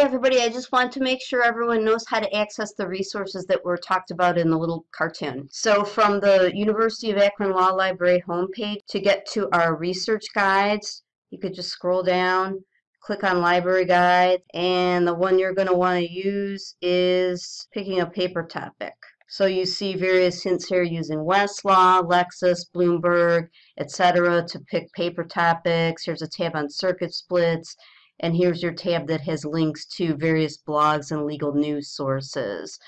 everybody, I just want to make sure everyone knows how to access the resources that were talked about in the little cartoon. So from the University of Akron Law Library homepage, to get to our research guides, you could just scroll down, click on library guide, and the one you're going to want to use is picking a paper topic. So you see various hints here using Westlaw, Lexis, Bloomberg, etc. to pick paper topics. Here's a tab on circuit splits and here's your tab that has links to various blogs and legal news sources.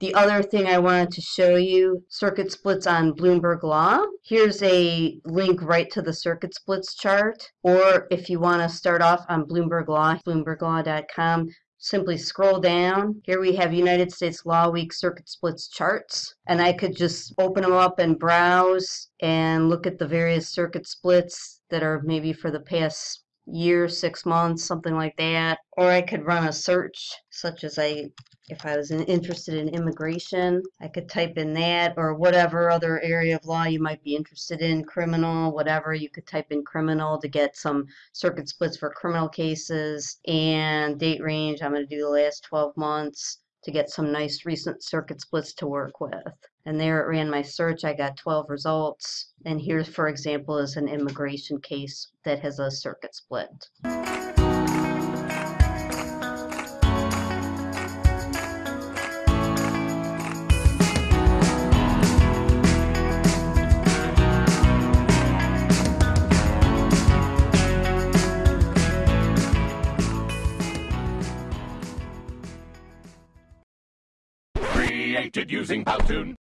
The other thing I wanted to show you, circuit splits on Bloomberg Law. Here's a link right to the circuit splits chart. Or if you want to start off on Bloomberg Law, bloomberglaw.com, simply scroll down. Here we have United States Law Week circuit splits charts. And I could just open them up and browse and look at the various circuit splits that are maybe for the past year, six months, something like that. Or I could run a search, such as I, if I was interested in immigration, I could type in that or whatever other area of law you might be interested in, criminal, whatever. You could type in criminal to get some circuit splits for criminal cases and date range. I'm going to do the last 12 months to get some nice recent circuit splits to work with. And there it ran my search. I got 12 results. And here, for example, is an immigration case that has a circuit split. Created using Powtoon.